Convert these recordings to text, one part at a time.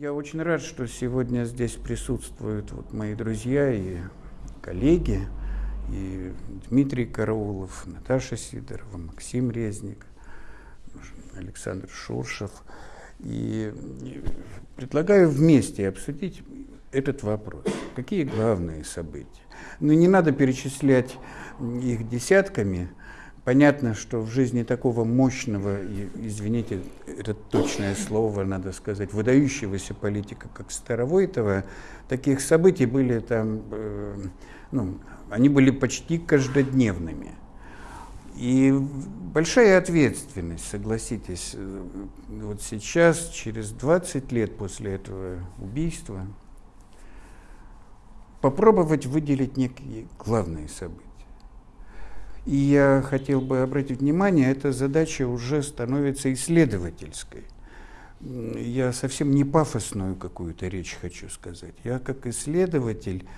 Я очень рад, что сегодня здесь присутствуют вот мои друзья и коллеги, и Дмитрий Караулов, Наташа Сидорова, Максим Резник, Александр Шуршев. И предлагаю вместе обсудить этот вопрос. Какие главные события? Ну, не надо перечислять их десятками, Понятно, что в жизни такого мощного, извините, это точное слово, надо сказать, выдающегося политика, как Старовойтова, таких событий были там, э, ну, они были почти каждодневными. И большая ответственность, согласитесь, э, вот сейчас, через 20 лет после этого убийства, попробовать выделить некие главные события. И я хотел бы обратить внимание, эта задача уже становится исследовательской. Я совсем не пафосную какую-то речь хочу сказать. Я как исследователь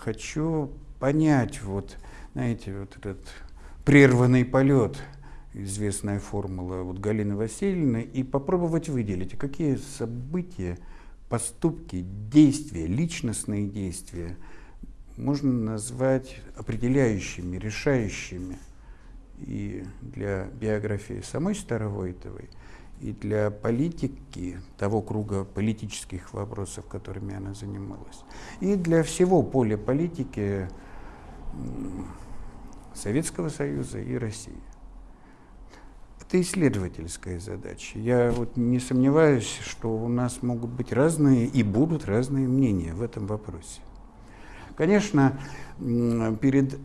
хочу понять, вот, знаете, вот этот прерванный полет, известная формула вот Галины Васильевны, и попробовать выделить, какие события, поступки, действия, личностные действия – можно назвать определяющими, решающими и для биографии самой Старовойтовой, и для политики, того круга политических вопросов, которыми она занималась, и для всего поля политики Советского Союза и России. Это исследовательская задача. Я вот не сомневаюсь, что у нас могут быть разные и будут разные мнения в этом вопросе. Конечно, перед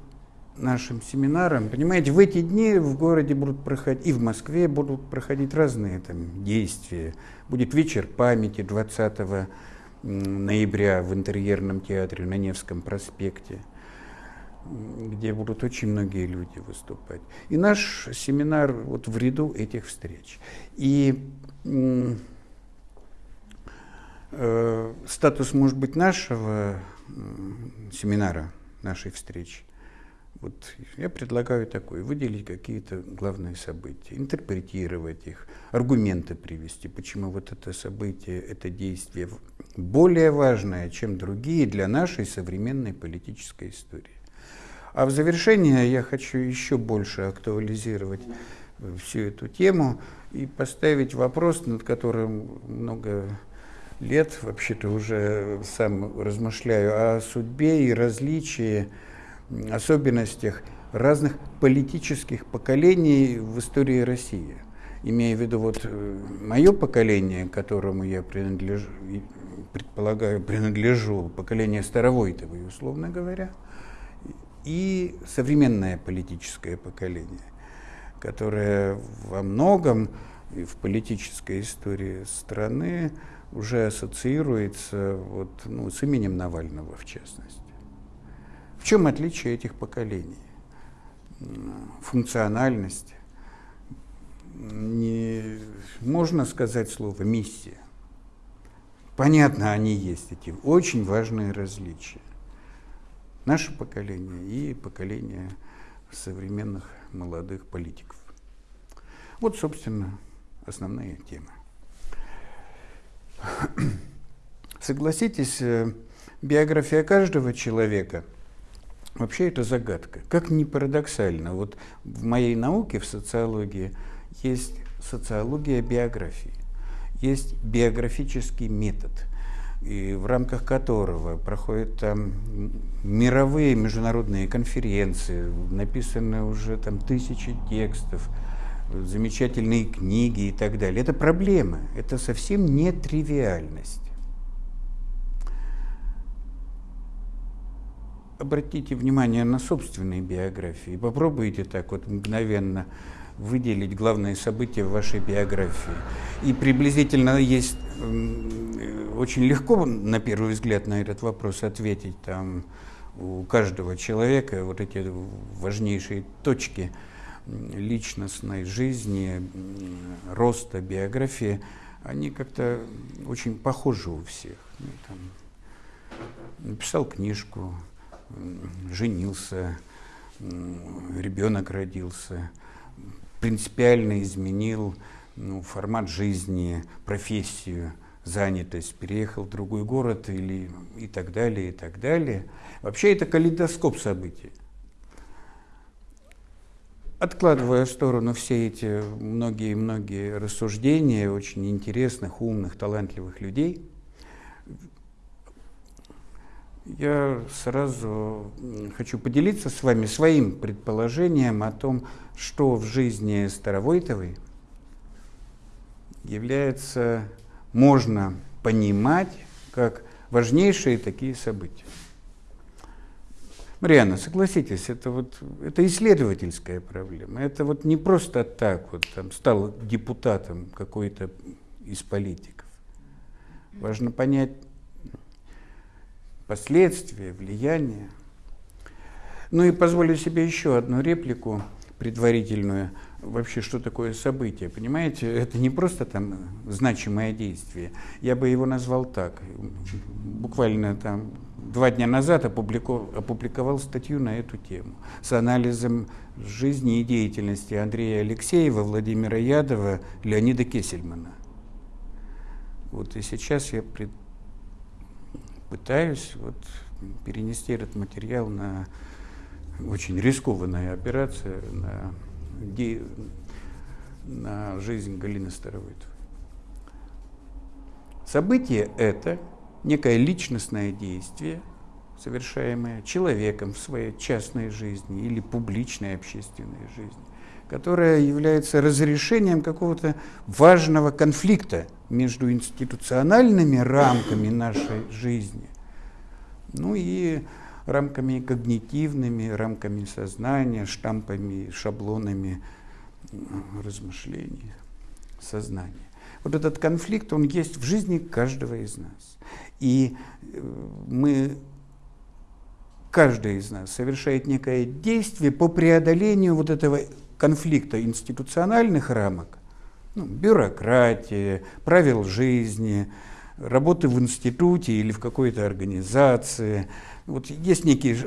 нашим семинаром, понимаете, в эти дни в городе будут проходить, и в Москве будут проходить разные там действия. Будет вечер памяти 20 ноября в интерьерном театре на Невском проспекте, где будут очень многие люди выступать. И наш семинар вот в ряду этих встреч. И э, статус, может быть, нашего семинара нашей встречи. Вот я предлагаю такое, выделить какие-то главные события, интерпретировать их, аргументы привести, почему вот это событие, это действие более важное, чем другие для нашей современной политической истории. А в завершение я хочу еще больше актуализировать всю эту тему и поставить вопрос, над которым много лет вообще-то уже сам размышляю о судьбе и различии, особенностях разных политических поколений в истории России. Имея в виду вот э, мое поколение, которому я принадлежу, предполагаю, принадлежу, поколение Старовойтовой, условно говоря, и современное политическое поколение, которое во многом в политической истории страны уже ассоциируется вот, ну, с именем Навального в частности. В чем отличие этих поколений? Функциональность. Не, можно сказать слово миссия. Понятно, они есть, эти очень важные различия. Наше поколение и поколение современных молодых политиков. Вот, собственно, основные темы. Согласитесь, э, биография каждого человека вообще это загадка. Как ни парадоксально, вот в моей науке, в социологии, есть социология биографии, есть биографический метод, и в рамках которого проходят там мировые международные конференции, написаны уже там тысячи текстов, замечательные книги и так далее. Это проблема, это совсем не тривиальность. Обратите внимание на собственные биографии. Попробуйте так вот мгновенно выделить главные события в вашей биографии. И приблизительно есть очень легко на первый взгляд на этот вопрос ответить. Там у каждого человека вот эти важнейшие точки – личностной жизни, роста, биографии, они как-то очень похожи у всех. Ну, там, написал книжку, женился, ребенок родился, принципиально изменил ну, формат жизни, профессию, занятость, переехал в другой город или и так далее, и так далее. Вообще это калейдоскоп событий. Откладывая в сторону все эти многие-многие рассуждения очень интересных, умных, талантливых людей, я сразу хочу поделиться с вами своим предположением о том, что в жизни Старовойтовой является, можно понимать как важнейшие такие события. Мариана, согласитесь, это вот это исследовательская проблема. Это вот не просто так вот там стал депутатом какой-то из политиков. Важно понять последствия, влияние. Ну и позволю себе еще одну реплику предварительную. Вообще, что такое событие? Понимаете, это не просто там значимое действие. Я бы его назвал так. Буквально там два дня назад опубликовал, опубликовал статью на эту тему с анализом жизни и деятельности Андрея Алексеева, Владимира Ядова, Леонида Кесельмана. Вот и сейчас я пред, пытаюсь вот перенести этот материал на очень рискованная операция на, на жизнь Галины Старовойтовой. Событие это некое личностное действие, совершаемое человеком в своей частной жизни или публичной общественной жизни, которое является разрешением какого-то важного конфликта между институциональными рамками нашей жизни, ну и рамками когнитивными, рамками сознания, штампами, шаблонами размышлений, сознания. Вот этот конфликт, он есть в жизни каждого из нас. И э, мы, каждый из нас совершает некое действие по преодолению вот этого конфликта институциональных рамок, ну, бюрократии, правил жизни, работы в институте или в какой-то организации. Вот есть некие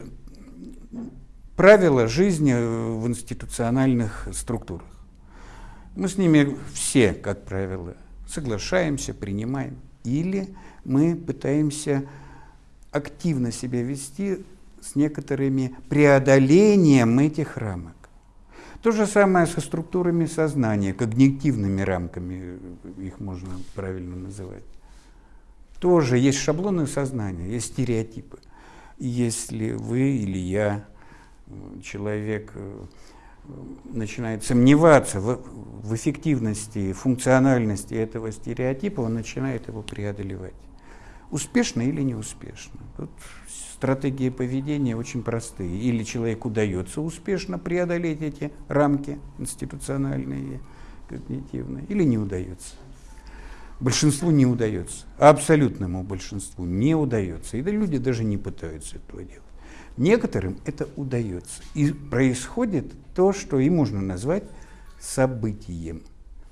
правила жизни в институциональных структурах. Мы с ними все, как правило, соглашаемся, принимаем. Или мы пытаемся активно себя вести с некоторыми преодолением этих рамок. То же самое со структурами сознания, когнитивными рамками, их можно правильно называть. Тоже есть шаблоны сознания, есть стереотипы. Если вы или я, человек, э, начинает сомневаться в, в эффективности, функциональности этого стереотипа, он начинает его преодолевать. Успешно или неуспешно. Тут стратегии поведения очень простые. Или человеку удается успешно преодолеть эти рамки институциональные, когнитивные, или не удается. Большинству не удается, абсолютному большинству не удается. И да, люди даже не пытаются этого делать. Некоторым это удается. И происходит то, что и можно назвать событием.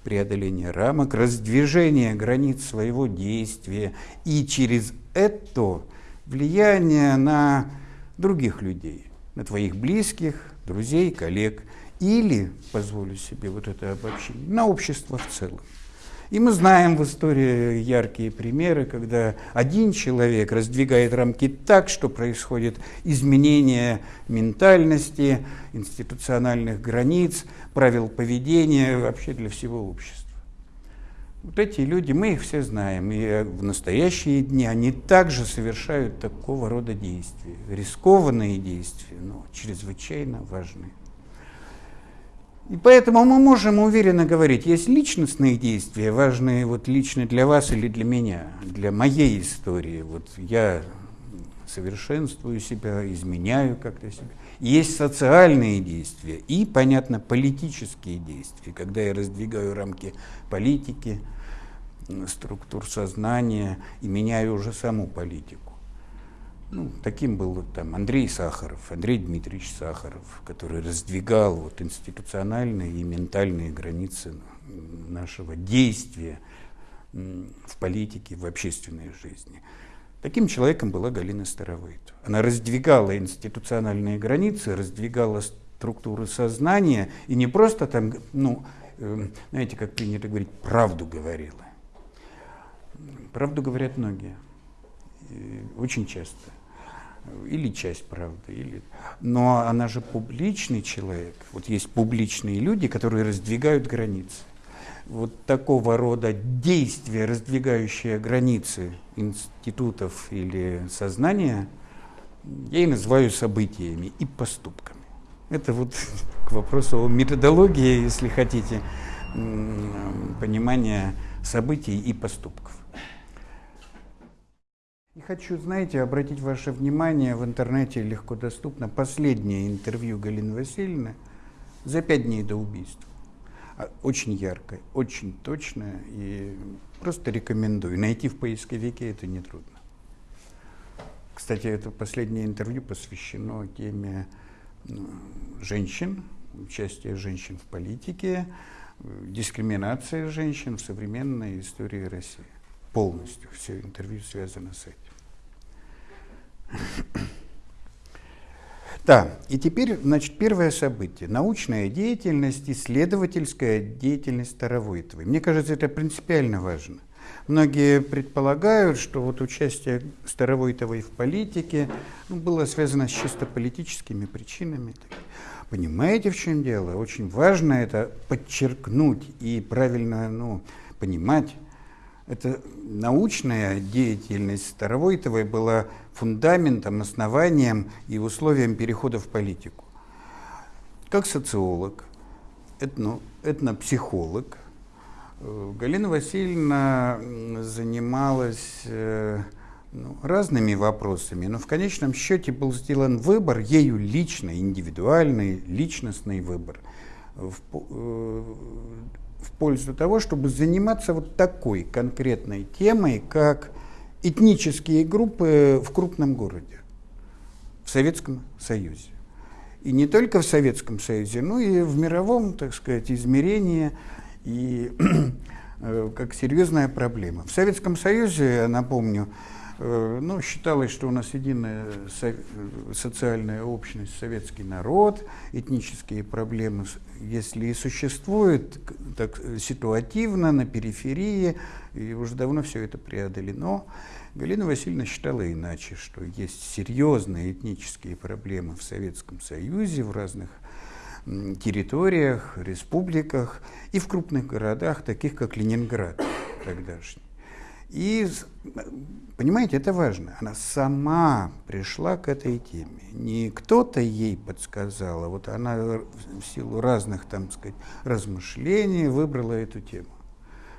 Преодоление рамок, раздвижение границ своего действия. И через это влияние на других людей, на твоих близких, друзей, коллег. Или, позволю себе вот это обобщение, на общество в целом. И мы знаем в истории яркие примеры, когда один человек раздвигает рамки так, что происходит изменение ментальности, институциональных границ, правил поведения вообще для всего общества. Вот эти люди, мы их все знаем, и в настоящие дни они также совершают такого рода действия, рискованные действия, но чрезвычайно важные. И поэтому мы можем уверенно говорить, есть личностные действия, важные вот лично для вас или для меня, для моей истории. Вот я совершенствую себя, изменяю как-то себя. Есть социальные действия и, понятно, политические действия, когда я раздвигаю рамки политики, структур сознания и меняю уже саму политику. Ну, таким был там Андрей Сахаров, Андрей Дмитриевич Сахаров, который раздвигал вот институциональные и ментальные границы нашего действия в политике, в общественной жизни. Таким человеком была Галина Старовойтова. Она раздвигала институциональные границы, раздвигала структуры сознания и не просто там, ну, э, знаете, как принято говорить, правду говорила Правду говорят многие. Очень часто. Или часть правды. Или... Но она же публичный человек. Вот есть публичные люди, которые раздвигают границы. Вот такого рода действия, раздвигающие границы институтов или сознания, я и называю событиями и поступками. Это вот к вопросу о методологии, если хотите, понимания событий и поступков. И хочу, знаете, обратить ваше внимание, в интернете легко доступно последнее интервью Галины Васильевны за пять дней до убийства. А, очень яркое, очень точное, и просто рекомендую. Найти в поисковике это нетрудно. Кстати, это последнее интервью посвящено теме ну, женщин, участия женщин в политике, дискриминация женщин в современной истории России. Полностью все интервью связано с этим. Да, и теперь, значит, первое событие. Научная деятельность, исследовательская деятельность Старовойтовой. Мне кажется, это принципиально важно. Многие предполагают, что вот участие Старовойтовой в политике ну, было связано с чисто политическими причинами. Понимаете, в чем дело? Очень важно это подчеркнуть и правильно ну, понимать. Это научная деятельность Старовойтовой была фундаментом, основанием и условием перехода в политику. Как социолог, этно, этнопсихолог, э, Галина Васильевна занималась э, ну, разными вопросами, но в конечном счете был сделан выбор, ею лично, индивидуальный, личностный выбор в, э, в пользу того, чтобы заниматься вот такой конкретной темой, как этнические группы в крупном городе, в Советском Союзе. И не только в Советском Союзе, но и в мировом, так сказать, измерении и э, как серьезная проблема. В Советском Союзе, напомню, Э, ну, считалось, что у нас единая социальная общность, советский народ, этнические проблемы, если и существуют, так ситуативно, на периферии, и уже давно все это преодолено. Галина Васильевна считала иначе, что есть серьезные этнические проблемы в Советском Союзе, в разных территориях, республиках и в крупных городах, таких как Ленинград тогдашний. И, понимаете, это важно. Она сама пришла к этой теме. Не кто-то ей подсказал, а вот она в силу разных, там сказать, размышлений выбрала эту тему.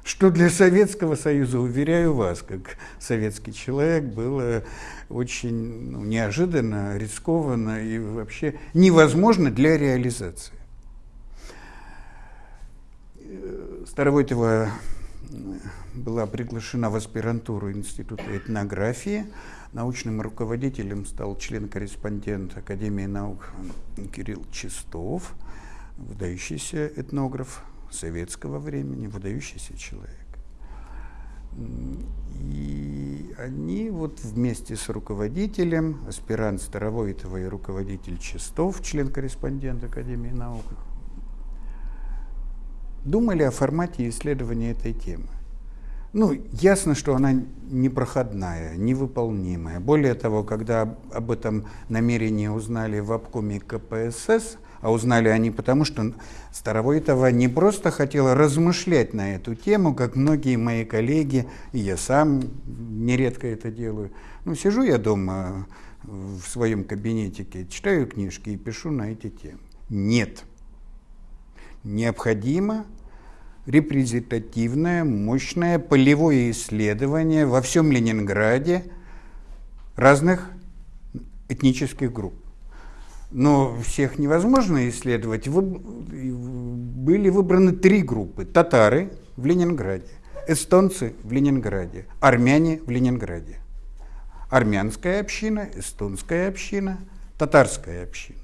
Что для Советского Союза, уверяю вас, как советский человек, было очень ну, неожиданно, рискованно и вообще невозможно для реализации. Старовойтова была приглашена в аспирантуру Института этнографии. Научным руководителем стал член-корреспондент Академии наук Кирилл Чистов, выдающийся этнограф советского времени, выдающийся человек. И они вот вместе с руководителем, аспирант Старовойтова и руководитель Чистов, член-корреспондент Академии наук, думали о формате исследования этой темы. Ну, ясно, что она непроходная, невыполнимая. Более того, когда об этом намерении узнали в обкоме КПСС, а узнали они потому, что Старовойтова не просто хотела размышлять на эту тему, как многие мои коллеги, и я сам нередко это делаю. Ну, сижу я дома в своем кабинетике, читаю книжки и пишу на эти темы. Нет. Необходимо репрезентативное, мощное полевое исследование во всем Ленинграде разных этнических групп. Но всех невозможно исследовать. Были выбраны три группы. Татары в Ленинграде, эстонцы в Ленинграде, армяне в Ленинграде. Армянская община, эстонская община, татарская община.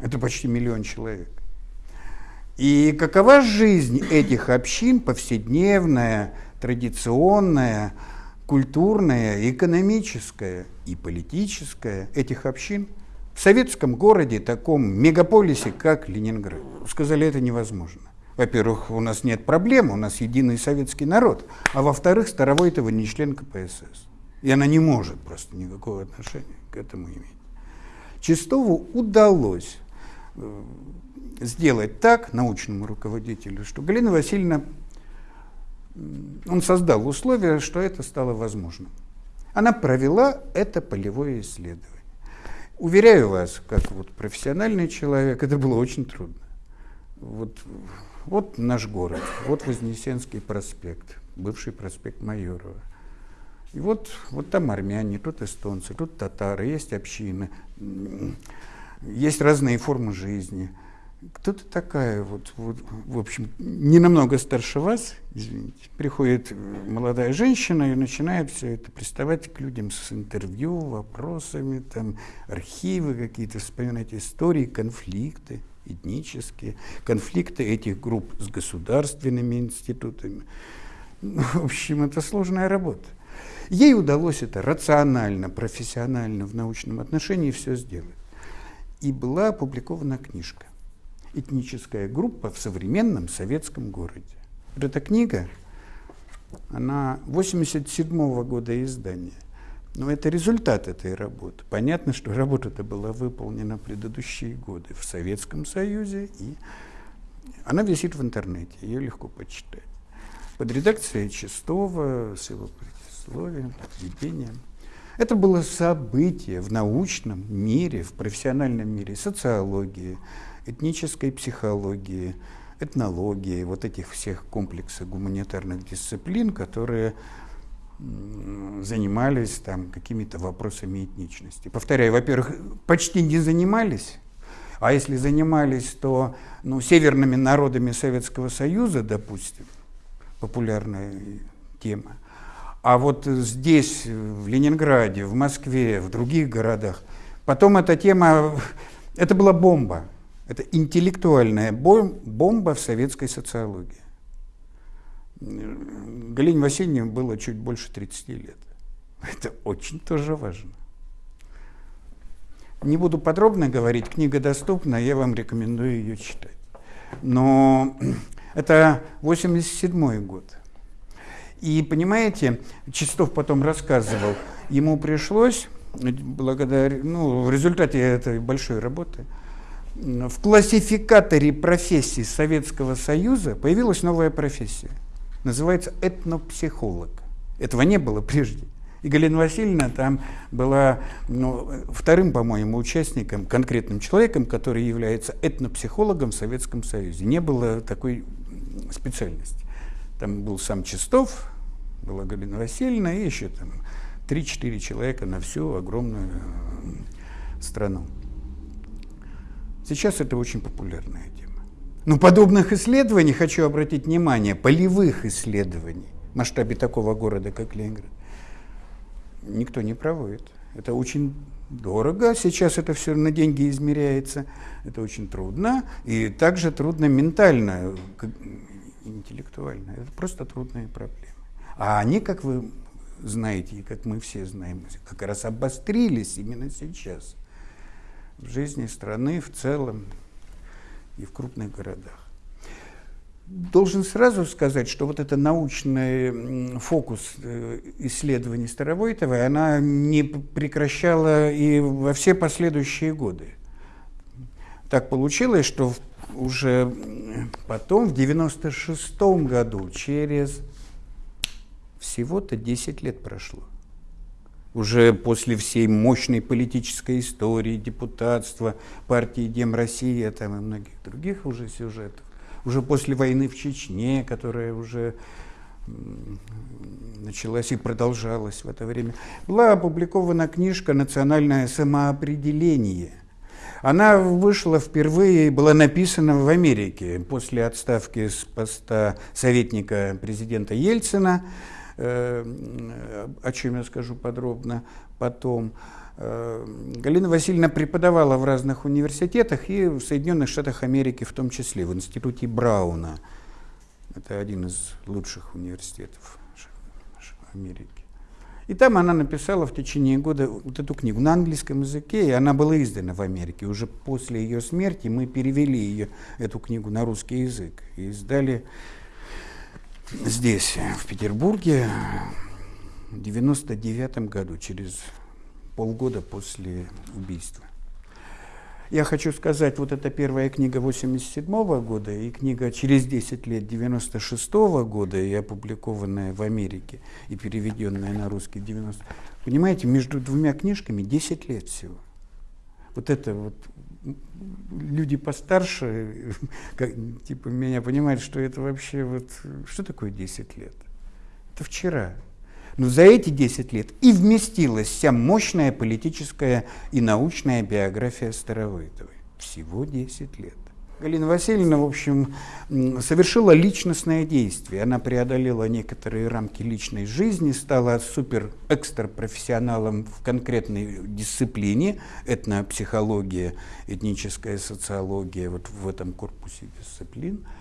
Это почти миллион человек. И какова жизнь этих общин, повседневная, традиционная, культурная, экономическая и политическая этих общин в советском городе, таком мегаполисе, как Ленинград? Сказали, это невозможно. Во-первых, у нас нет проблем, у нас единый советский народ. А во-вторых, Старовойтова не член КПСС. И она не может просто никакого отношения к этому иметь. Чистову удалось э, сделать так научному руководителю, что Галина Васильевна, он создал условия, что это стало возможным. Она провела это полевое исследование. Уверяю вас, как вот профессиональный человек, это было очень трудно. Вот, вот наш город, вот Вознесенский проспект, бывший проспект Майорова. И вот, вот там армяне, тут эстонцы, тут татары, есть общины, есть разные формы жизни – кто-то такая вот, вот, в общем, не намного старше вас, извините, приходит молодая женщина и начинает все это приставать к людям с интервью, вопросами, там, архивы какие-то, вспоминать истории, конфликты этнические, конфликты этих групп с государственными институтами. Ну, в общем, это сложная работа. Ей удалось это рационально, профессионально, в научном отношении все сделать. И была опубликована книжка этническая группа в современном советском городе. Эта книга, она 87 -го года издания. Но это результат этой работы. Понятно, что работа-то была выполнена предыдущие годы в Советском Союзе, и она висит в интернете, ее легко почитать. Под редакцией Чистова, с его предисловием, введением. Это было событие в научном мире, в профессиональном мире социологии, этнической психологии, этнологии, вот этих всех комплексов гуманитарных дисциплин, которые занимались там какими-то вопросами этничности. Повторяю, во-первых, почти не занимались, а если занимались, то ну, северными народами Советского Союза, допустим, популярная тема. А вот здесь, в Ленинграде, в Москве, в других городах, потом эта тема, это была бомба. Это интеллектуальная бомба в советской социологии. Галине Васильевне было чуть больше 30 лет. Это очень тоже важно. Не буду подробно говорить, книга доступна, я вам рекомендую ее читать. Но это 87 год. И понимаете, Чистов потом рассказывал, ему пришлось, благодаря, ну, в результате этой большой работы, в классификаторе профессий Советского Союза появилась новая профессия. Называется этнопсихолог. Этого не было прежде. И Галина Васильевна там была ну, вторым, по-моему, участником, конкретным человеком, который является этнопсихологом в Советском Союзе. Не было такой специальности. Там был сам Чистов, была Галина Васильевна и еще там 3-4 человека на всю огромную страну. Сейчас это очень популярная тема. Но подобных исследований, хочу обратить внимание, полевых исследований в масштабе такого города, как Ленинград, никто не проводит. Это очень дорого, сейчас это все на деньги измеряется, это очень трудно, и также трудно ментально, интеллектуально. Это просто трудные проблемы. А они, как вы знаете, и как мы все знаем, как раз обострились именно сейчас – в жизни страны в целом и в крупных городах. Должен сразу сказать, что вот это научный фокус э, исследований Старовойтовой, она не прекращала и во все последующие годы. Так получилось, что уже потом, в 96 году, через всего-то 10 лет прошло, уже после всей мощной политической истории, депутатства, партии Дем Россия там, и многих других уже сюжетов, уже после войны в Чечне, которая уже началась и продолжалась в это время, была опубликована книжка «Национальное самоопределение». Она вышла впервые, была написана в Америке после отставки с поста советника президента Ельцина – о чем я скажу подробно потом. Э, Галина Васильевна преподавала в разных университетах и в Соединенных Штатах Америки в том числе, в институте Брауна. Это один из лучших университетов Америки. И там она написала в течение года вот эту книгу на английском языке, и она была издана в Америке. Уже после ее смерти мы перевели ее, эту книгу на русский язык и издали здесь, в Петербурге, в 99 году, через полгода после убийства. Я хочу сказать, вот эта первая книга 87 -го года и книга через 10 лет 96 -го года, и опубликованная в Америке, и переведенная на русский 90 Понимаете, между двумя книжками 10 лет всего. Вот это вот люди постарше, как, типа меня понимают, что это вообще вот, что такое 10 лет? Это вчера. Но за эти 10 лет и вместилась вся мощная политическая и научная биография Старовойтовой. Всего 10 лет. Галина Васильевна, в общем, совершила личностное действие. Она преодолела некоторые рамки личной жизни, стала супер-экстра-профессионалом в конкретной дисциплине, этнопсихология, этническая социология, вот в этом корпусе дисциплин –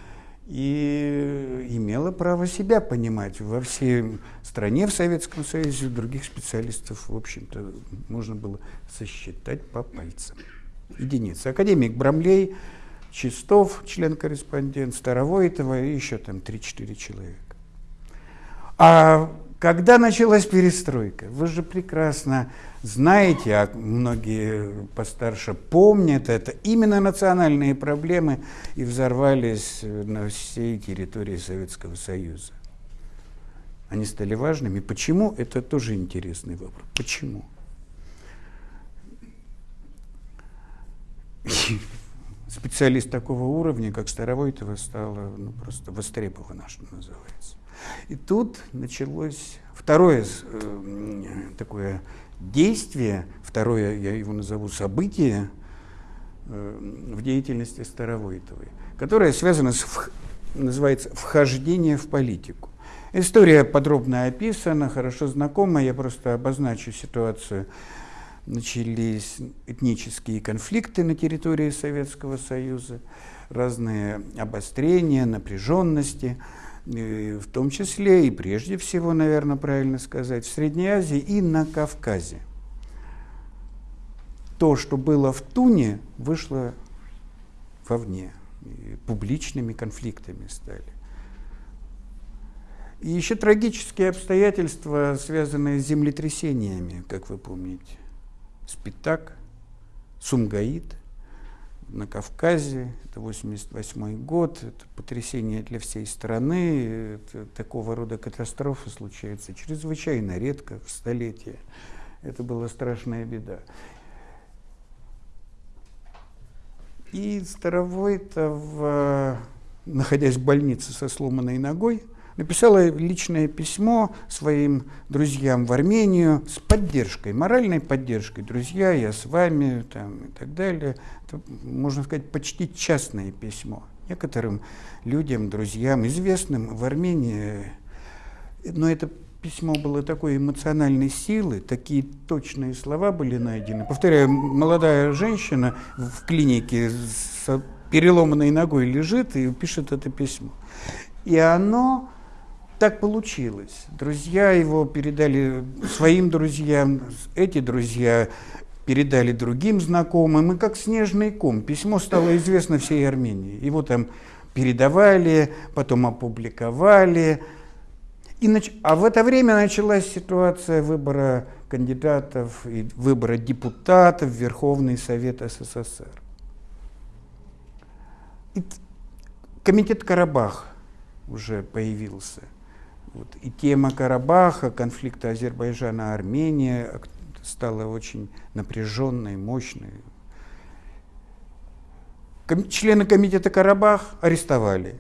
и имела право себя понимать. Во всей стране, в Советском Союзе, других специалистов, в общем-то, можно было сосчитать по пальцам. Единицы. Академик Брамлей, Чистов, член-корреспондент, Старовойтова и еще там 3-4 человека. А когда началась перестройка? Вы же прекрасно знаете, а многие постарше помнят это, именно национальные проблемы и взорвались на всей территории Советского Союза. Они стали важными. Почему? Это тоже интересный вопрос. Почему? Специалист такого уровня, как Старовойтова, стала ну, просто востребована, что называется. И тут началось второе э, такое действие, второе, я его назову событие э, в деятельности Старовойтовой, которое связано с, называется, вхождение в политику. История подробно описана, хорошо знакома, я просто обозначу ситуацию. Начались этнические конфликты на территории Советского Союза, разные обострения, напряженности – в том числе и прежде всего, наверное, правильно сказать, в Средней Азии и на Кавказе. То, что было в Туне, вышло вовне. Публичными конфликтами стали. И еще трагические обстоятельства, связанные с землетрясениями, как вы помните. Спитак, Сумгаит – на Кавказе, это 88 год, это потрясение для всей страны, это, такого рода катастрофы случаются чрезвычайно редко в столетие. Это была страшная беда. И Старовойтов, находясь в больнице со сломанной ногой, написала личное письмо своим друзьям в Армению с поддержкой, моральной поддержкой. Друзья, я с вами там, и так далее. Это, можно сказать, почти частное письмо. Некоторым людям, друзьям, известным в Армении. Но это письмо было такой эмоциональной силы, такие точные слова были найдены. Повторяю, молодая женщина в клинике с переломанной ногой лежит и пишет это письмо. И оно так получилось. Друзья его передали своим друзьям, эти друзья передали другим знакомым, и как снежный ком. Письмо стало известно всей Армении. Его там передавали, потом опубликовали. И нач... А в это время началась ситуация выбора кандидатов и выбора депутатов в Верховный Совет СССР. И комитет Карабах уже появился – вот. И тема Карабаха, конфликта Азербайджана-Армения стала очень напряженной, мощной. Ком члены комитета Карабах арестовали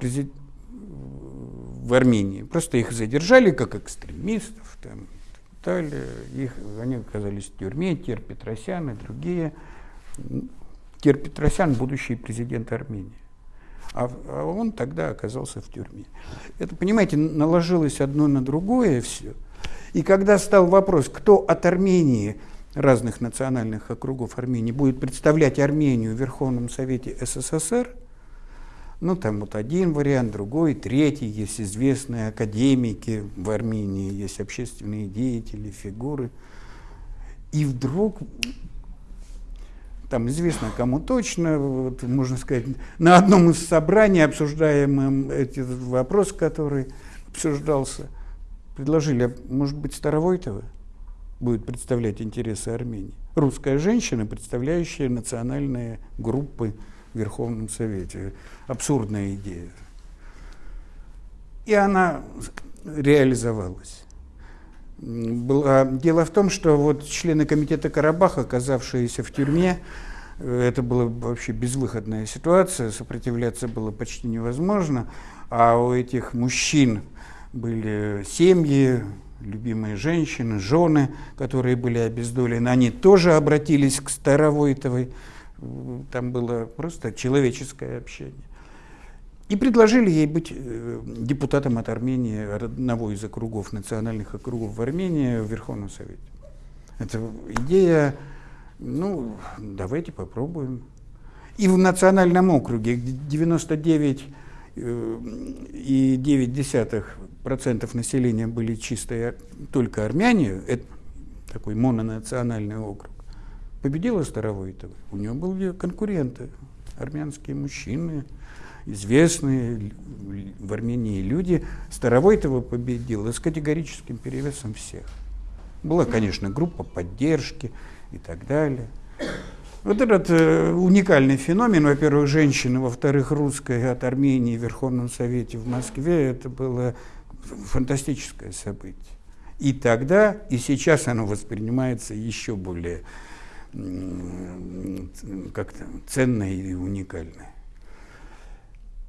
в Армении. Просто их задержали как экстремистов там, так далее. Их, они оказались в тюрьме, Тер Петросян и другие. Тер Петросян – будущий президент Армении а, а он тогда оказался в тюрьме. Это, понимаете, наложилось одно на другое все. И когда стал вопрос, кто от Армении, разных национальных округов Армении, будет представлять Армению в Верховном Совете СССР, Ну, там вот один вариант, другой, третий. Есть известные академики в Армении, есть общественные деятели, фигуры. И вдруг, там известно кому точно, вот, можно сказать, на одном из собраний, обсуждаемым этот вопрос, который обсуждался, предложили, а может быть, Старовойтова будет представлять интересы Армении. Русская женщина, представляющая национальные группы в Верховном Совете. Абсурдная идея. И она реализовалась. Была... Дело в том, что вот члены комитета Карабаха, оказавшиеся в тюрьме, это была вообще безвыходная ситуация, сопротивляться было почти невозможно, а у этих мужчин были семьи, любимые женщины, жены, которые были обездолены, они тоже обратились к Старовойтовой, там было просто человеческое общение. И предложили ей быть э, депутатом от Армении, одного из округов, национальных округов в Армении в Верховном Совете. Это идея, ну, давайте попробуем. И в национальном округе, где 99 э, и 9% населения были чистые только армяне, это такой мононациональный округ, победила Старовойтова. У нее были конкуренты, армянские мужчины, известные в Армении люди. Старовойтова победила с категорическим перевесом всех. Была, конечно, группа поддержки и так далее. Вот этот э, уникальный феномен, во-первых, женщины, во-вторых, русская от Армении в Верховном Совете в Москве, это было фантастическое событие. И тогда, и сейчас оно воспринимается еще более как-то ценное и уникальное.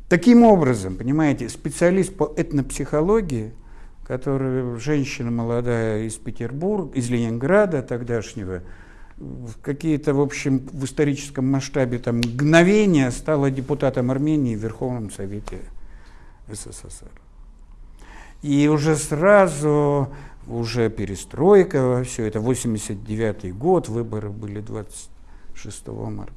Таким образом, понимаете, специалист по этнопсихологии, который женщина молодая из Петербурга, из Ленинграда тогдашнего, в какие-то, в общем, в историческом масштабе там мгновения стала депутатом Армении в Верховном Совете СССР. И уже сразу уже перестройка, все это 89 год, выборы были 26 марта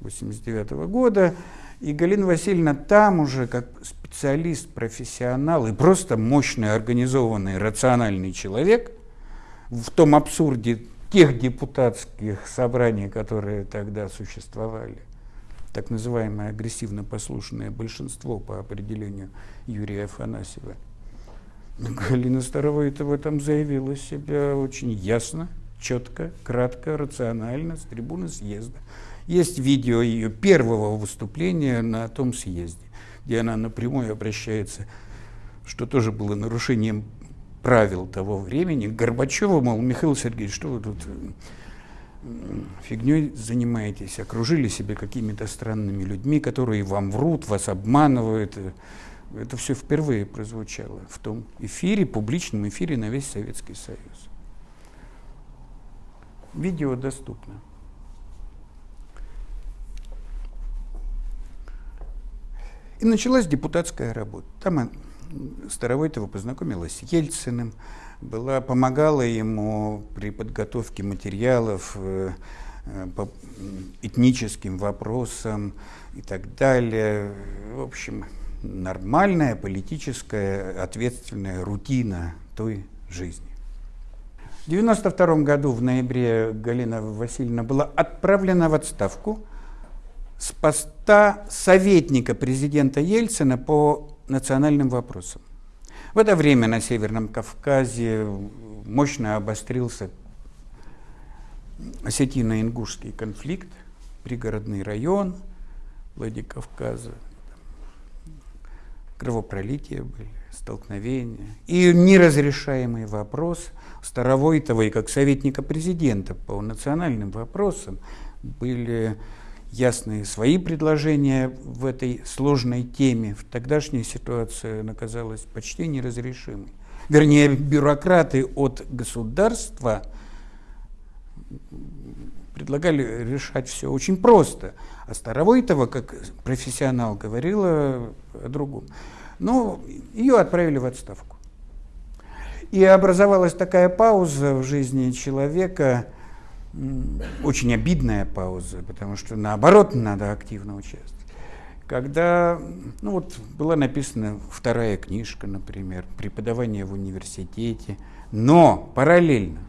89 года, и Галина Васильевна там уже как специалист, профессионал и просто мощный, организованный, рациональный человек в том абсурде тех депутатских собраний, которые тогда существовали, так называемое агрессивно-послушное большинство по определению Юрия Афанасьева – Галина Старовойтова этом заявила себя очень ясно, четко, кратко, рационально с трибуны съезда. Есть видео ее первого выступления на том съезде, где она напрямую обращается, что тоже было нарушением правил того времени, к Горбачеву, мол, Михаил Сергеевич, что вы тут фигней занимаетесь, окружили себя какими-то странными людьми, которые вам врут, вас обманывают, это все впервые прозвучало в том эфире, публичном эфире на весь Советский Союз. Видео доступно. И началась депутатская работа. Там Старовойтова познакомилась с Ельциным, была, помогала ему при подготовке материалов по этническим вопросам и так далее. В общем, нормальная политическая ответственная рутина той жизни. В 1992 году в ноябре Галина Васильевна была отправлена в отставку с поста советника президента Ельцина по национальным вопросам. В это время на Северном Кавказе мощно обострился осетино-ингушский конфликт, пригородный район Владикавказа, кровопролития были, столкновения. И неразрешаемый вопрос Старовойтовой как советника президента по национальным вопросам были ясные свои предложения в этой сложной теме. В тогдашней ситуации она казалась почти неразрешимой. Вернее, бюрократы от государства предлагали решать все очень просто. А Старовойтова, как профессионал, говорила о другом. Но ее отправили в отставку. И образовалась такая пауза в жизни человека, очень обидная пауза, потому что наоборот надо активно участвовать, когда ну вот, была написана вторая книжка, например, преподавание в университете, но параллельно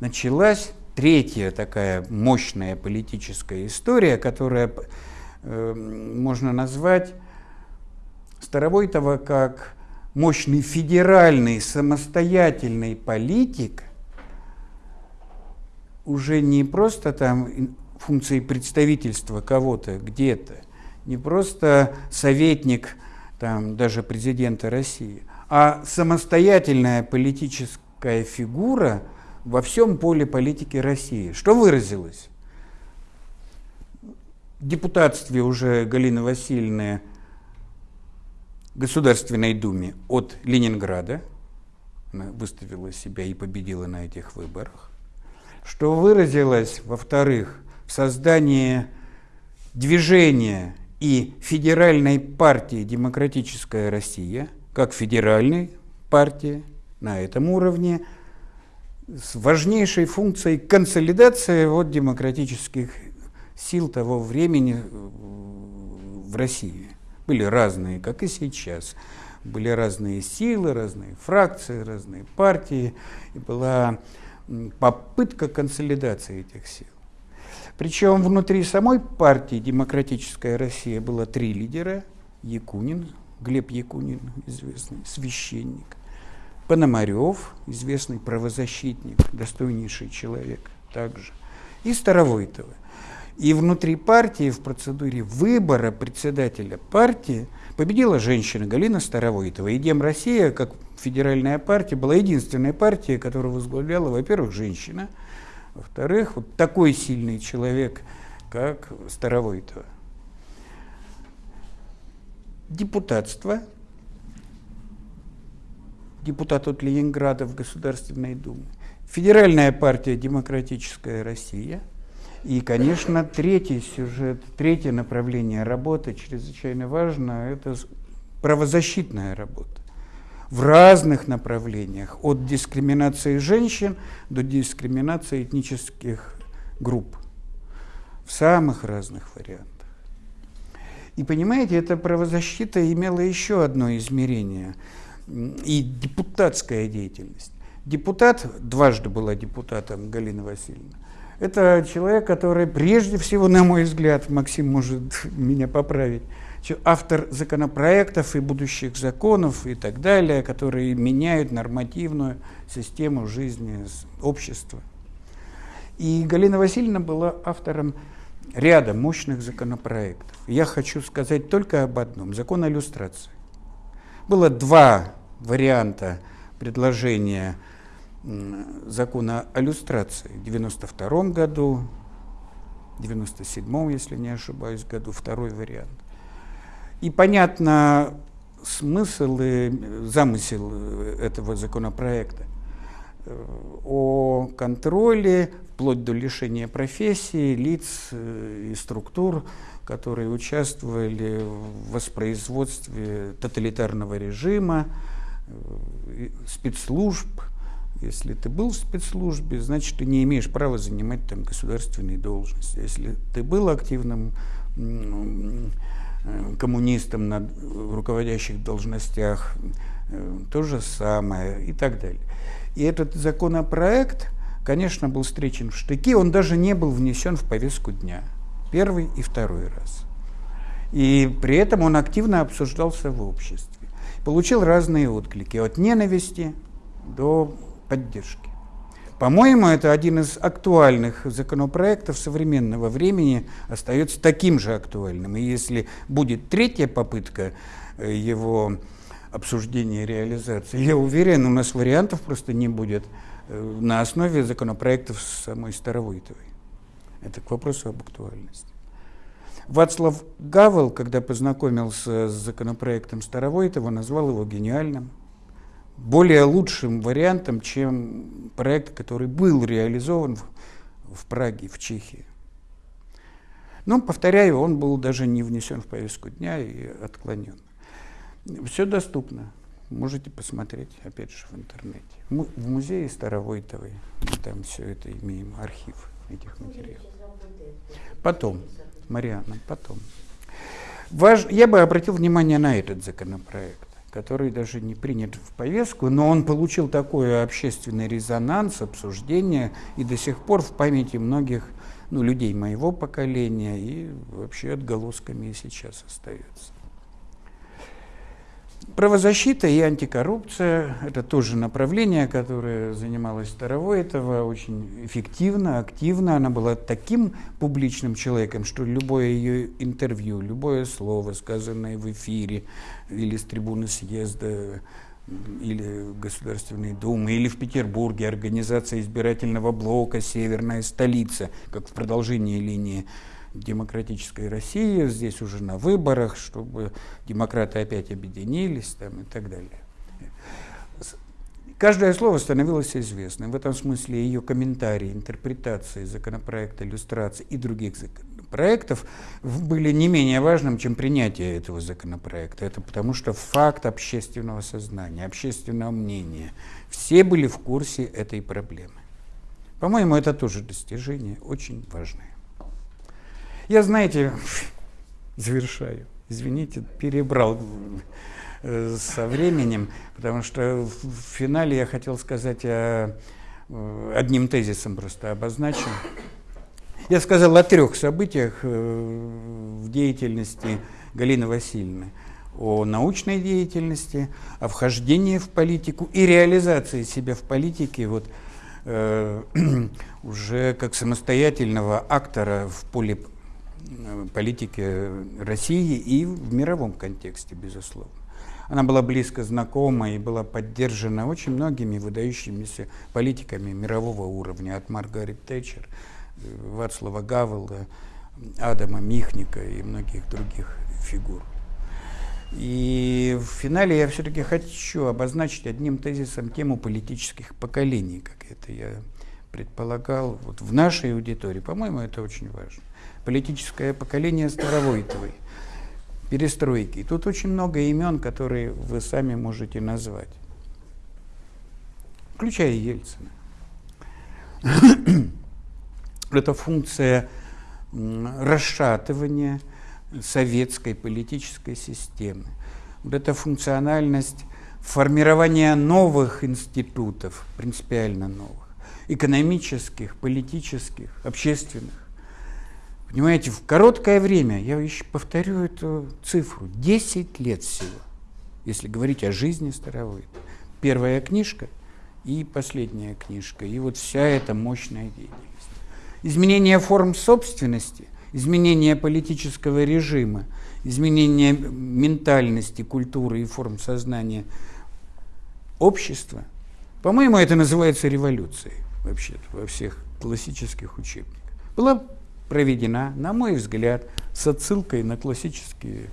началась третья такая мощная политическая история, которая э, можно назвать Старовойтова как мощный федеральный самостоятельный политик, уже не просто там функции представительства кого-то где-то, не просто советник там, даже президента России, а самостоятельная политическая фигура во всем поле политики России. Что выразилось? В депутатстве уже Галины Васильевны Государственной Думе от Ленинграда, она выставила себя и победила на этих выборах, что выразилось, во-вторых, в создании движения и федеральной партии «Демократическая Россия», как федеральной партии на этом уровне, с важнейшей функцией консолидации вот демократических сил того времени э, в России. Были разные, как и сейчас. Были разные силы, разные фракции, разные партии. И была попытка консолидации этих сил. Причем внутри самой партии «Демократическая Россия» было три лидера. Якунин, Глеб Якунин, известный священник. Пономарев, известный правозащитник, достойнейший человек также. И Старовойтова. И внутри партии в процедуре выбора председателя партии победила женщина Галина Старовойтова. И Дем Россия, как федеральная партия, была единственная партия, которую возглавляла, во-первых, женщина, во-вторых, вот такой сильный человек, как Старовойтова. Депутатство, депутат от Ленинграда в Государственной Думе, Федеральная партия «Демократическая Россия», и, конечно, третий сюжет, третье направление работы чрезвычайно важно, это правозащитная работа в разных направлениях, от дискриминации женщин до дискриминации этнических групп, в самых разных вариантах. И понимаете, эта правозащита имела еще одно измерение, и депутатская деятельность. Депутат, дважды была депутатом Галина Васильевна, это человек, который прежде всего, на мой взгляд, Максим может меня поправить, автор законопроектов и будущих законов и так далее, которые меняют нормативную систему жизни общества. И Галина Васильевна была автором ряда мощных законопроектов. Я хочу сказать только об одном – закон о иллюстрации. Было два варианта предложения закона о иллюстрации в 92 году, в 97 если не ошибаюсь, году, второй вариант. И понятно смысл и замысел этого законопроекта э, о контроле, вплоть до лишения профессии, лиц э, и структур, которые участвовали в воспроизводстве тоталитарного режима, э, спецслужб. Если ты был в спецслужбе, значит, ты не имеешь права занимать там государственные должности. Если ты был активным Э, коммунистам на руководящих должностях, э, то же самое и так далее. И этот законопроект, конечно, был встречен в штыки, он даже не был внесен в повестку дня. Первый и второй раз. И при этом он активно обсуждался в обществе. Получил разные отклики, от ненависти до поддержки. По-моему, это один из актуальных законопроектов современного времени, остается таким же актуальным. И если будет третья попытка э, его обсуждения и реализации, я уверен, у нас вариантов просто не будет э, на основе законопроектов самой Старовойтовой. Это к вопросу об актуальности. Вацлав Гавел, когда познакомился с законопроектом Старовойтова, назвал его гениальным – более лучшим вариантом, чем проект, который был реализован в, в Праге, в Чехии. Но, повторяю, он был даже не внесен в повестку дня и отклонен. Все доступно. Можете посмотреть, опять же, в интернете. В музее Старовойтовой там все это имеем, архив этих материалов. Потом, Марианна, потом. Важ... Я бы обратил внимание на этот законопроект, который даже не принят в повестку, но он получил такой общественный резонанс, обсуждение, и до сих пор в памяти многих ну, людей моего поколения и вообще отголосками и сейчас остается. Правозащита и антикоррупция – это тоже направление, которое занималось Старовойтова очень эффективно, активно. Она была таким публичным человеком, что любое ее интервью, любое слово, сказанное в эфире или с трибуны съезда, или Государственной Думы, или в Петербурге организация избирательного блока «Северная столица», как в продолжении линии демократической России, здесь уже на выборах, чтобы демократы опять объединились там, и так далее. Каждое слово становилось известным. В этом смысле ее комментарии, интерпретации законопроекта, иллюстрации и других законопроектов были не менее важным, чем принятие этого законопроекта. Это потому что факт общественного сознания, общественного мнения. Все были в курсе этой проблемы. По-моему, это тоже достижение очень важное. Я, знаете, завершаю, извините, перебрал э, со временем, потому что в финале я хотел сказать о, э, одним тезисом просто обозначим. Я сказал о трех событиях э, в деятельности Галины Васильевны. О научной деятельности, о вхождении в политику и реализации себя в политике вот, э, уже как самостоятельного актора в поле политики России и в мировом контексте, безусловно. Она была близко знакома и была поддержана очень многими выдающимися политиками мирового уровня, от Маргарет Тэтчер, э, Вацлава Гавела, Адама Михника и многих других фигур. И в финале я все-таки хочу обозначить одним тезисом тему политических поколений, как это я предполагал вот в нашей аудитории. По-моему, это очень важно политическое поколение Старовойтовой, перестройки. И тут очень много имен, которые вы сами можете назвать, включая Ельцина. Это функция расшатывания советской политической системы. Вот эта функциональность формирования новых институтов, принципиально новых, экономических, политических, общественных, Понимаете, в короткое время, я еще повторю эту цифру, 10 лет всего, если говорить о жизни Старовой. Первая книжка и последняя книжка, и вот вся эта мощная деятельность. Изменение форм собственности, изменение политического режима, изменение ментальности, культуры и форм сознания общества, по-моему, это называется революцией вообще во всех классических учебниках. Была проведена, на мой взгляд, с отсылкой на классические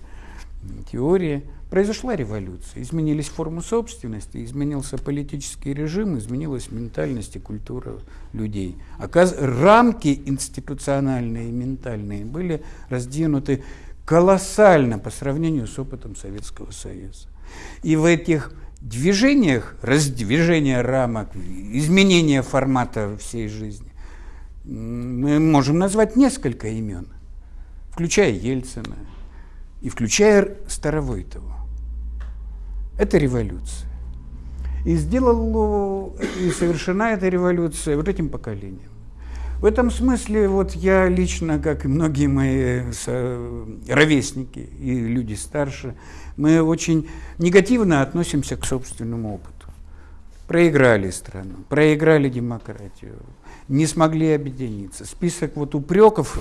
теории, произошла революция. Изменились формы собственности, изменился политический режим, изменилась ментальность и культура людей. Оказ... Рамки институциональные и ментальные были раздвинуты колоссально по сравнению с опытом Советского Союза. И в этих движениях, раздвижение рамок, изменение формата всей жизни, мы можем назвать несколько имен, включая Ельцина и включая Старовойтова. Это революция. И сделала, и совершена эта революция вот этим поколением. В этом смысле вот я лично, как и многие мои ровесники и люди старше, мы очень негативно относимся к собственному опыту. Проиграли страну, проиграли демократию, не смогли объединиться. Список вот упреков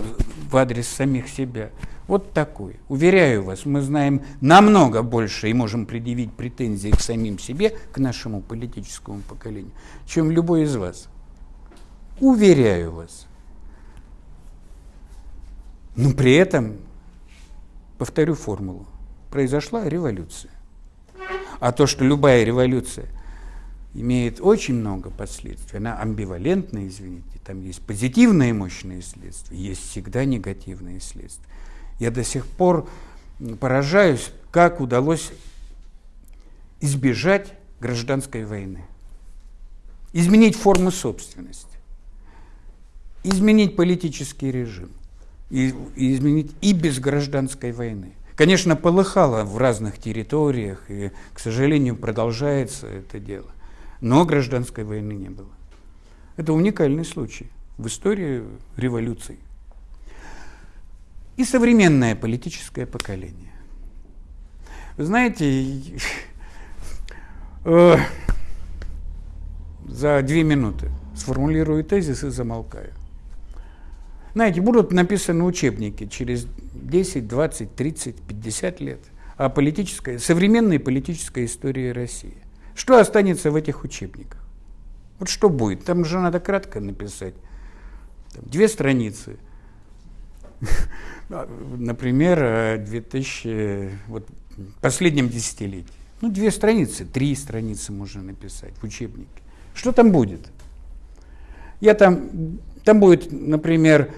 в адрес самих себя вот такой. Уверяю вас, мы знаем намного больше и можем предъявить претензии к самим себе, к нашему политическому поколению, чем любой из вас. Уверяю вас. Но при этом, повторю формулу, произошла революция. А то, что любая революция имеет очень много последствий. Она амбивалентная, извините. Там есть позитивные мощные следствия, есть всегда негативные следствия. Я до сих пор поражаюсь, как удалось избежать гражданской войны. Изменить форму собственности, изменить политический режим, и, и изменить и без гражданской войны. Конечно, полыхало в разных территориях, и, к сожалению, продолжается это дело. Но гражданской войны не было. Это уникальный случай в истории революций. И современное политическое поколение. Вы знаете, э, за две минуты сформулирую тезис и замолкаю. Знаете, будут написаны учебники через 10, 20, 30, 50 лет о политической, современной политической истории России. Что останется в этих учебниках? Вот что будет? Там же надо кратко написать. Там, две страницы. Например, 2000, вот, последнем десятилетии. Ну, две страницы, три страницы можно написать в учебнике. Что там будет? Я там, там будет, например,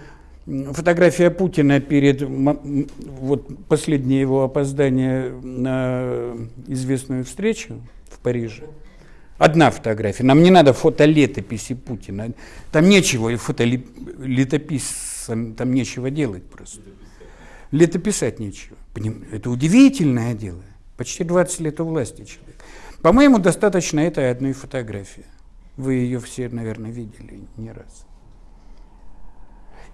фотография Путина перед вот последнее его опоздание на известную встречу в Париже. Одна фотография. Нам не надо фотолетописи Путина. Там нечего, фотолетописцам там нечего делать просто. Летописать нечего. Это удивительное дело. Почти 20 лет у власти человек. По-моему, достаточно этой одной фотографии. Вы ее все, наверное, видели не раз.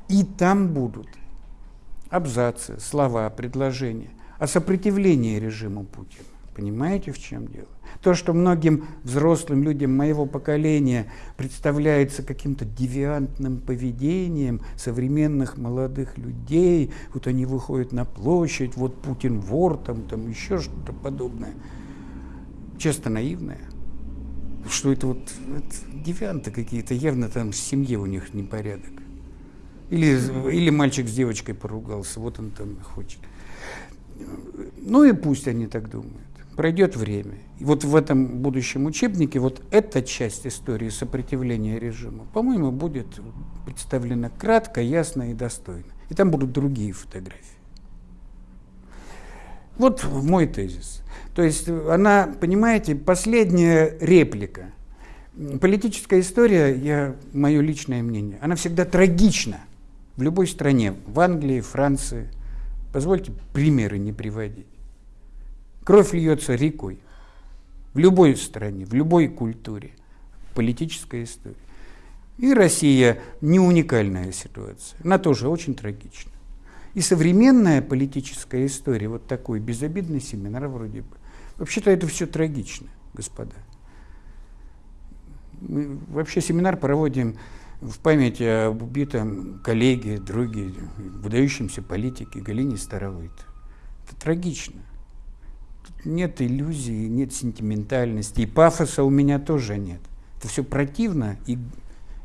И там будут абзацы, слова, предложения о сопротивлении режиму Путина. Понимаете, в чем дело? То, что многим взрослым людям моего поколения представляется каким-то девиантным поведением современных молодых людей, вот они выходят на площадь, вот Путин вор, там, там еще что-то подобное, часто наивное. Что это вот это девианты какие-то, явно там в семье у них непорядок. Или, или мальчик с девочкой поругался, вот он там хочет. Ну и пусть они так думают. Пройдет время. И вот в этом будущем учебнике вот эта часть истории сопротивления режиму, по-моему, будет представлена кратко, ясно и достойно. И там будут другие фотографии. Вот мой тезис. То есть она, понимаете, последняя реплика. Политическая история, я, мое личное мнение, она всегда трагична в любой стране, в Англии, Франции. Позвольте примеры не приводить. Кровь льется рекой. В любой стране, в любой культуре. Политическая история. И Россия не уникальная ситуация. Она тоже очень трагична. И современная политическая история, вот такой безобидный семинар вроде бы, вообще-то это все трагично, господа. Мы вообще семинар проводим в память об убитом коллеге, друге, выдающемся политике Галине Старовой. Это трагично. Тут нет иллюзий, нет сентиментальности, и пафоса у меня тоже нет. Это все противно, и,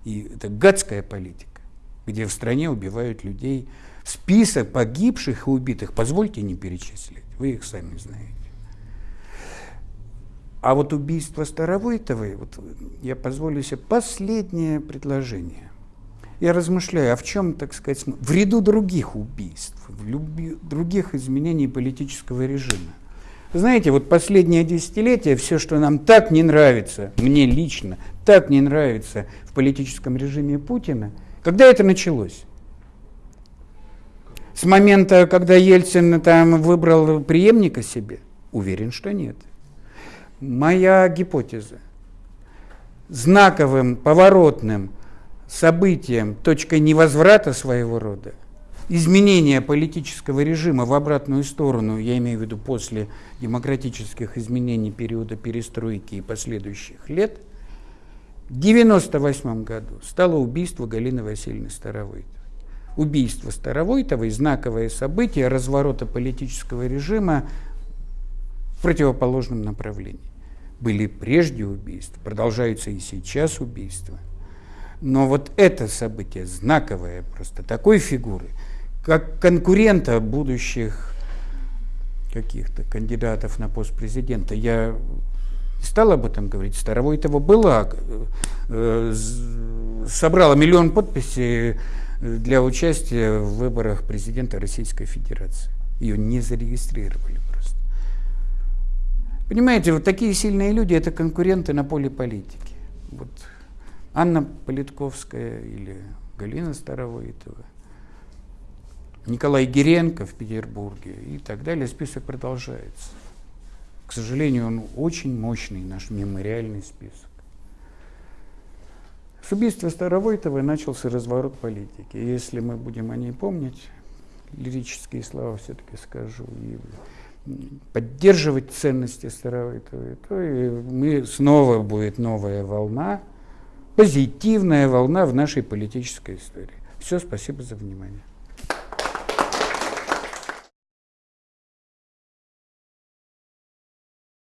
и это гадская политика, где в стране убивают людей. Список погибших и убитых, позвольте не перечислить, вы их сами знаете. А вот убийство Старовойтовой, вот я позволю себе последнее предложение. Я размышляю, а в чем, так сказать, в ряду других убийств, в люби, других изменений политического режима. Знаете, вот последнее десятилетие, все, что нам так не нравится, мне лично, так не нравится в политическом режиме Путина, когда это началось? С момента, когда Ельцин там выбрал преемника себе? Уверен, что нет моя гипотеза. Знаковым, поворотным событием, точкой невозврата своего рода, изменение политического режима в обратную сторону, я имею в виду после демократических изменений периода перестройки и последующих лет, в 1998 году стало убийство Галины Васильевны Старовойтовой. Убийство Старовойтовой – знаковое событие разворота политического режима в противоположном направлении были прежде убийства, продолжаются и сейчас убийства. Но вот это событие знаковое просто такой фигуры, как конкурента будущих каких-то кандидатов на пост президента. Я не стал об этом говорить. Старовойтова была, э, собрала миллион подписей для участия в выборах президента Российской Федерации. Ее не зарегистрировали. Понимаете, вот такие сильные люди – это конкуренты на поле политики. Вот Анна Политковская или Галина Старовойтова. Николай Геренко в Петербурге и так далее. Список продолжается. К сожалению, он очень мощный, наш мемориальный список. С убийства Старовойтова начался разворот политики. Если мы будем о ней помнить, лирические слова все-таки скажу, и поддерживать ценности Старовойтовой, то и мы снова будет новая волна, позитивная волна в нашей политической истории. Все, спасибо за внимание.